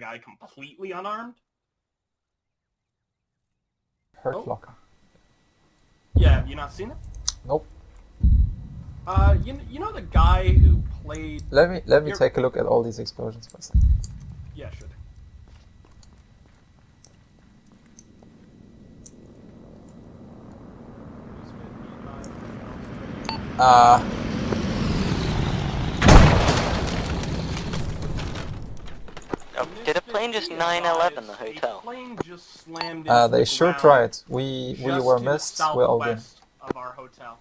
the guy completely unarmed. Hurt Oh. locker. Yeah, have you not seen it? Nope. Uh, you you know the guy who played? Let me let me You're- take a look at all these explosions second. Yeah, sure. Uh, Oh, did a plane just 911 the hotel? A plane just slammed uh, they sure tried. We we were missed. We're all good. of our hotel.